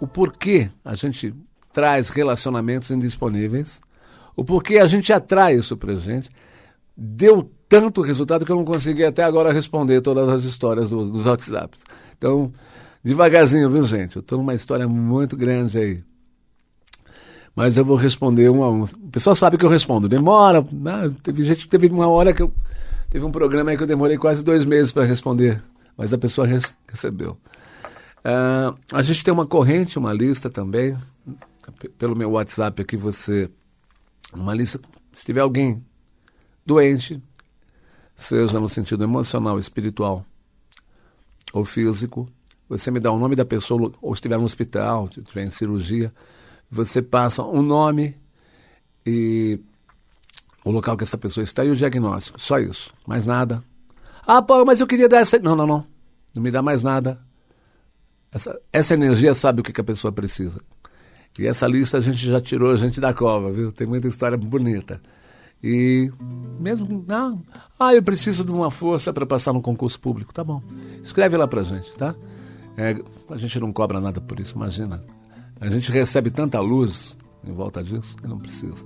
o porquê a gente traz relacionamentos indisponíveis, o porquê a gente atrai isso pra gente, deu tanto resultado que eu não consegui até agora responder todas as histórias do, dos WhatsApps. Então, devagarzinho, viu, gente? Eu estou numa história muito grande aí. Mas eu vou responder um a um. O pessoal sabe que eu respondo. Demora. Né? Teve gente teve uma hora que eu. Teve um programa aí que eu demorei quase dois meses para responder. Mas a pessoa res, recebeu. Uh, a gente tem uma corrente, uma lista também. Pelo meu WhatsApp aqui, você. Uma lista. Se tiver alguém doente, seja no sentido emocional, espiritual ou físico, você me dá o nome da pessoa, ou estiver no hospital, estiver em cirurgia, você passa um nome e o local que essa pessoa está e o diagnóstico. Só isso, mais nada. Ah, pô, mas eu queria dar essa. Não, não, não. Não me dá mais nada. Essa, essa energia sabe o que, que a pessoa precisa. E essa lista a gente já tirou a gente da cova, viu? Tem muita história bonita. E mesmo, não, ah, eu preciso de uma força para passar no concurso público. Tá bom. Escreve lá pra gente, tá? É, a gente não cobra nada por isso, imagina. A gente recebe tanta luz em volta disso que não precisa.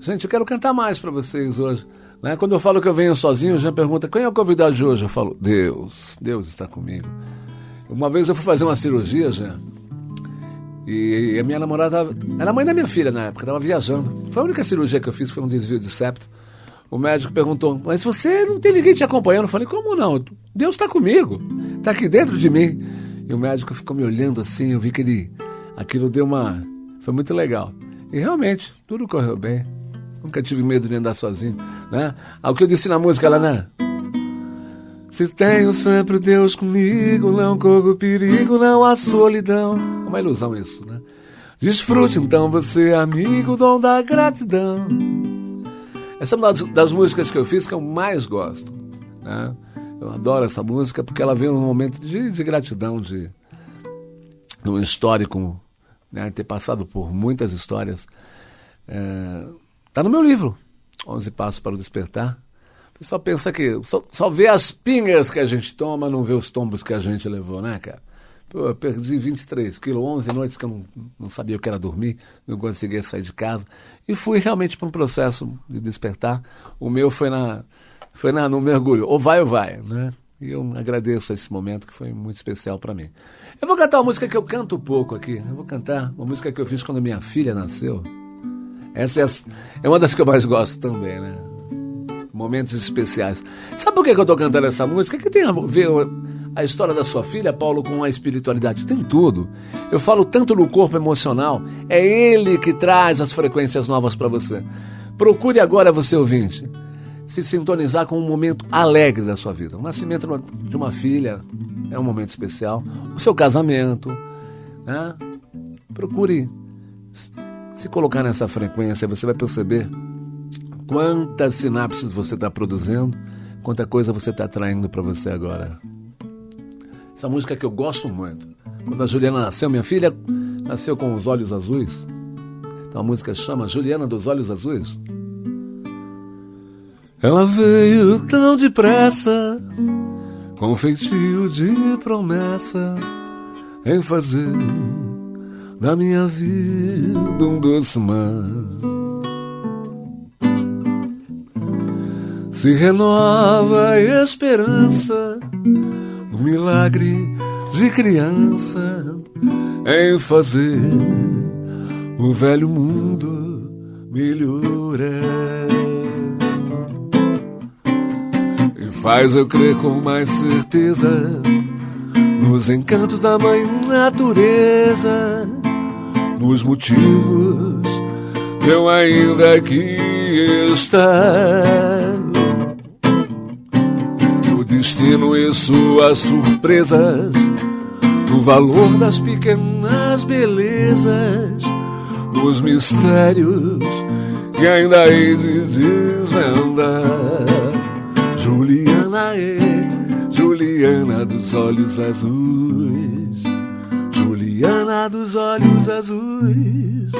Gente, eu quero cantar mais para vocês hoje. Né? Quando eu falo que eu venho sozinho, já pergunta quem é o convidado de hoje? Eu falo, Deus, Deus está comigo. Uma vez eu fui fazer uma cirurgia, já. E a minha namorada era mãe da minha filha na época, estava viajando. Foi a única cirurgia que eu fiz, foi um desvio de septo. O médico perguntou: Mas você não tem ninguém te acompanhando? Eu falei: Como não? Deus está comigo, está aqui dentro de mim. E o médico ficou me olhando assim, eu vi que ele. Aquilo deu uma. Foi muito legal. E realmente, tudo correu bem. Nunca tive medo de andar sozinho. Né? Ao que eu disse na música lá, né? Se tenho sempre Deus comigo, não corro perigo, não há solidão. É uma ilusão isso, né? Desfrute então você, amigo, dom da gratidão. Essa é uma das, músicas que eu fiz que eu mais gosto. Né? Eu adoro essa música porque ela vem num momento de, de gratidão, de, de um histórico, né? ter passado por muitas histórias. É, tá no meu livro, 11 Passos para o Despertar só pensa que. Só, só vê as pingas que a gente toma, não vê os tombos que a gente levou, né, cara? Pô, eu perdi 23 quilos, 11 noites que eu não, não sabia o que era dormir, não conseguia sair de casa. E fui realmente para um processo de despertar. O meu foi na foi na, no mergulho, ou vai ou vai, né? E eu agradeço esse momento que foi muito especial para mim. Eu vou cantar uma música que eu canto pouco aqui. Eu vou cantar uma música que eu fiz quando minha filha nasceu. Essa é, é uma das que eu mais gosto também, né? Momentos especiais. Sabe por que, eu estou cantando essa música? Que tem a ver a história da sua filha, Paulo, com a espiritualidade. Tem tudo. Eu falo tanto no corpo emocional. É ele que traz as frequências novas para você. Procure agora, você ouvinte, se sintonizar com um momento alegre da sua vida. O nascimento de uma filha é um momento especial. O seu casamento. Né? Procure se colocar nessa frequência, você vai perceber Quantas sinapses você está produzindo, quanta coisa você está atraindo para você agora. Essa música que eu gosto muito. Quando a Juliana nasceu, minha filha nasceu com os olhos azuis. Então a música chama Juliana dos Olhos Azuis. Ela veio tão depressa, com feitio de promessa, em fazer da minha vida um doce mar. Se renova a esperança, o milagre de criança em fazer o velho mundo melhorar. E faz eu crer com mais certeza nos encantos da mãe natureza, nos motivos que eu ainda aqui estar destino e suas surpresas, o valor das pequenas belezas, os mistérios que ainda hei de desvendar. Juliana é, Juliana dos olhos azuis. Juliana dos olhos azuis.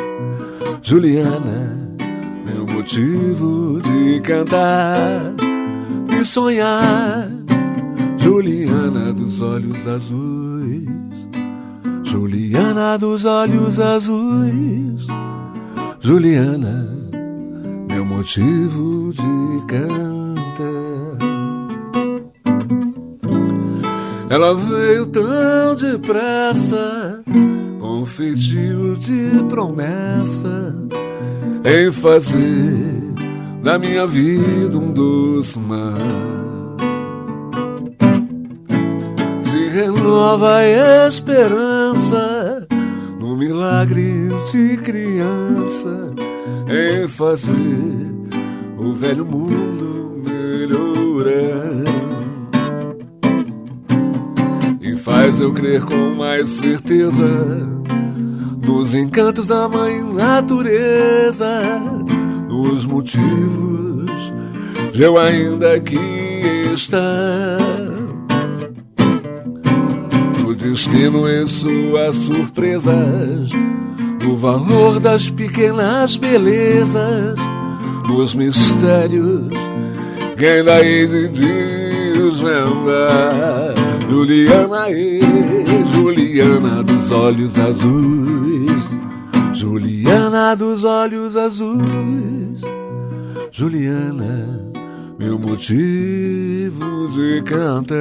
Juliana, meu motivo de cantar sonhar. Juliana dos olhos azuis. Juliana dos olhos azuis. Juliana, meu motivo de cantar. Ela veio tão depressa, com feitio de promessa, em fazer da minha vida um doce mar. Se renova a esperança no milagre de criança, em fazer o velho mundo melhorar. faz eu crer com mais certeza nos encantos da mãe natureza, nos motivos de eu ainda aqui estar. No destino e suas surpresas, no valor das pequenas belezas, nos mistérios que ainda hei de desvendar. Juliana e Juliana dos olhos azuis. Juliana dos olhos azuis. Juliana, meu motivo de cantar.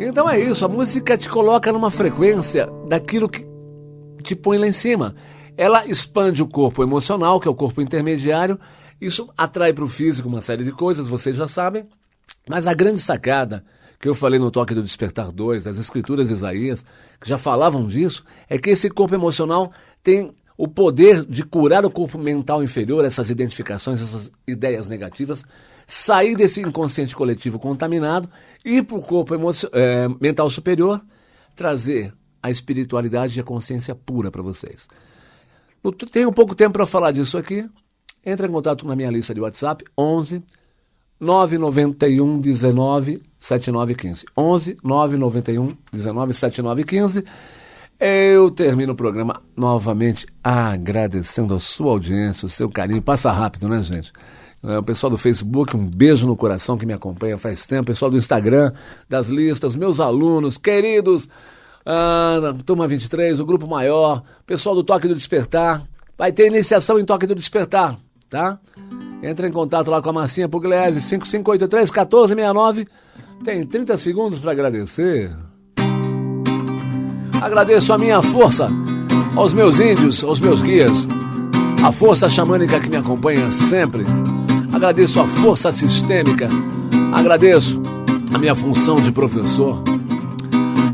Então é isso, a música te coloca numa frequência daquilo que te põe lá em cima. Ela expande o corpo emocional, que é o corpo intermediário. Isso atrai para o físico uma série de coisas, vocês já sabem. Mas a grande sacada que eu falei no Toque do Despertar 2, das Escrituras de Isaías, que já falavam disso, é que esse corpo emocional tem o poder de curar o corpo mental inferior, essas identificações, essas ideias negativas, sair desse inconsciente coletivo contaminado e ir para o corpo é, mental superior, trazer a espiritualidade e a consciência pura para vocês. Tenho pouco tempo para falar disso aqui. Entre em contato na minha lista de WhatsApp, 11 991 19 7915. 11 991 19 7915. Eu termino o programa novamente agradecendo a sua audiência, o seu carinho. Passa rápido, né, gente? É, o pessoal do Facebook, um beijo no coração que me acompanha faz tempo. O pessoal do Instagram, das listas, meus alunos, queridos ah, Turma 23, o grupo maior, pessoal do Toque do Despertar. Vai ter iniciação em Toque do Despertar, tá? Entra em contato lá com a Marcinha Pugliese, 5583-1469. Tem 30 segundos para agradecer. Agradeço a minha força, aos meus índios, aos meus guias, a força xamânica que me acompanha sempre. Agradeço a força sistêmica. Agradeço a minha função de professor.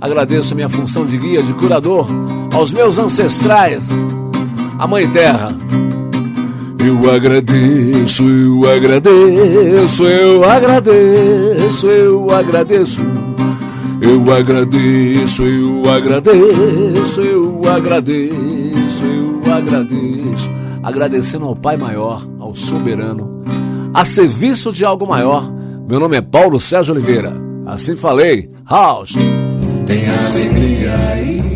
Agradeço a minha função de guia, de curador, aos meus ancestrais, a Mãe Terra. Eu agradeço, eu agradeço, eu agradeço, eu agradeço. Eu agradeço, eu agradeço, eu agradeço, eu agradeço. Agradecendo ao Pai Maior, ao Soberano, a serviço de algo maior. Meu nome é Paulo Sérgio Oliveira. Assim falei. House. Tem alegria.